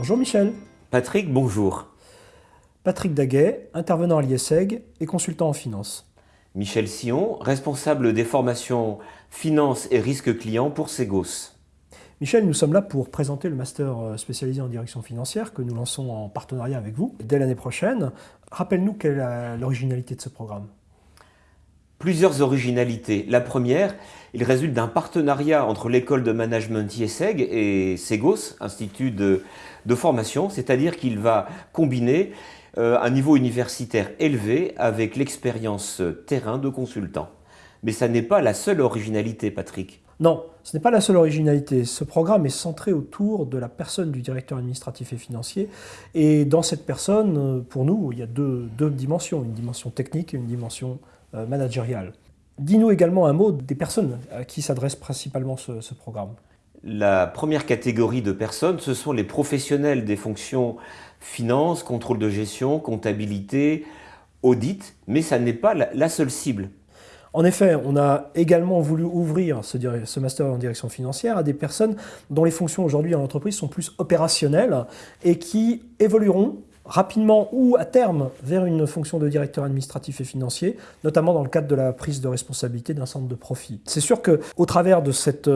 Bonjour Michel. Patrick, bonjour. Patrick Daguet, intervenant à l'IESEG et consultant en finance. Michel Sillon, responsable des formations finance et risque client pour Segos. Michel, nous sommes là pour présenter le master euh, spécialisé en direction financière que nous lançons en partenariat avec vous dès l'année prochaine. Rappelle-nous quelle est l'originalité de ce programme. Plusieurs originalités. La première, il résulte d'un partenariat entre l'école de management IESEG et Segos, Institut de, formation, c'est-à-dire qu'il va combiner euh, un niveau universitaire élevé avec l'expérience terrain de consultant. Mais ça n'est pas la seule originalité, Patrick. Non, ce n'est pas la seule originalité. Ce programme est centré autour de la personne du directeur administratif et financier. Et dans cette personne, pour nous, il y a deux, dimensions, une dimension technique et une dimension euh, managériale. Dis-nous également un mot des personnes à qui s'adresse principalement ce, ce programme. La première catégorie de personnes, ce sont les professionnels des fonctions finance, contrôle de gestion, comptabilité, audit, mais ça n'est pas la seule cible. En effet, on a également voulu ouvrir ce, master en direction financière à des personnes dont les fonctions aujourd'hui en entreprise sont plus opérationnelles et qui évolueront rapidement ou à terme vers une fonction de directeur administratif et financier, notamment dans le cadre de la prise de responsabilité d'un centre de profit. C'est sûr qu'au travers de cette,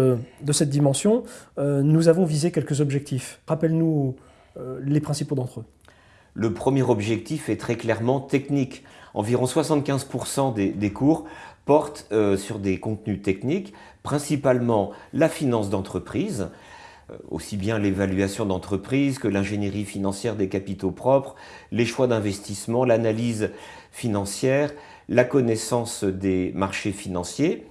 cette dimension, euh, nous avons visé quelques objectifs. Rappelle-nous euh, les principaux d'entre eux. Le premier objectif est très clairement technique. Environ 75% des, cours portent euh, sur des contenus techniques, principalement la finance d'entreprise, euh, aussi bien l'évaluation d'entreprise que l'ingénierie financière des capitaux propres, les choix d'investissement, l'analyse financière, la connaissance des marchés financiers.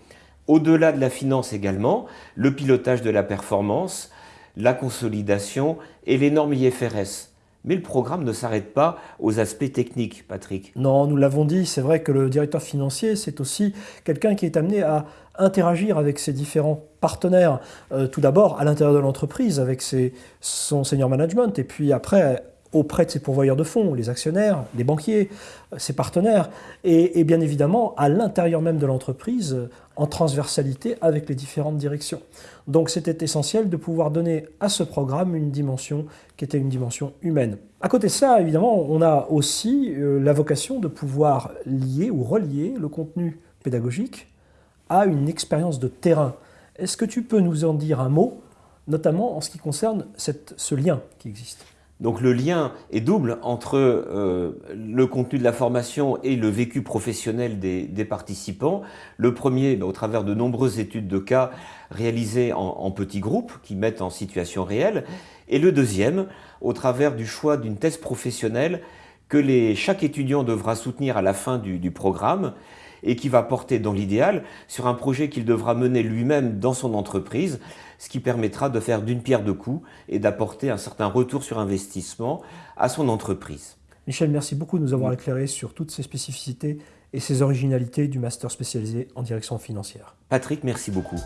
Au-delà de la finance également, le pilotage de la performance, la consolidation et les normes IFRS. Mais le programme ne s'arrête pas aux aspects techniques, Patrick. Non, nous l'avons dit, c'est vrai que le directeur financier, c'est aussi quelqu'un qui est amené à interagir avec ses différents partenaires. Euh, tout d'abord, à l'intérieur de l'entreprise, avec son senior management, et puis après, auprès de ses pourvoyeurs de fonds, les actionnaires, les banquiers, euh, ses partenaires, et, bien évidemment à l'intérieur même de l'entreprise, euh, en transversalité avec les différentes directions. Donc c'était essentiel de pouvoir donner à ce programme une dimension qui était une dimension humaine. À côté de ça, évidemment, on a aussi euh, la vocation de pouvoir lier ou relier le contenu pédagogique à une expérience de terrain. Est-ce que tu peux nous en dire un mot, notamment en ce qui concerne ce lien qui existe? Donc le lien est double entre euh, le contenu de la formation et le vécu professionnel des, participants. Le premier, ben, au travers de nombreuses études de cas réalisées en, petits groupes qui mettent en situation réelle. Et le deuxième, au travers du choix d'une thèse professionnelle que chaque étudiant devra soutenir à la fin du programme et qui va porter dans l'idéal sur un projet qu'il devra mener lui-même dans son entreprise, ce qui permettra de faire d'une pierre deux coups et d'apporter un certain retour sur investissement à son entreprise. Michel, merci beaucoup de nous avoir éclairé sur toutes ces spécificités et ces originalités du master spécialisé en direction financière. Patrick, merci beaucoup.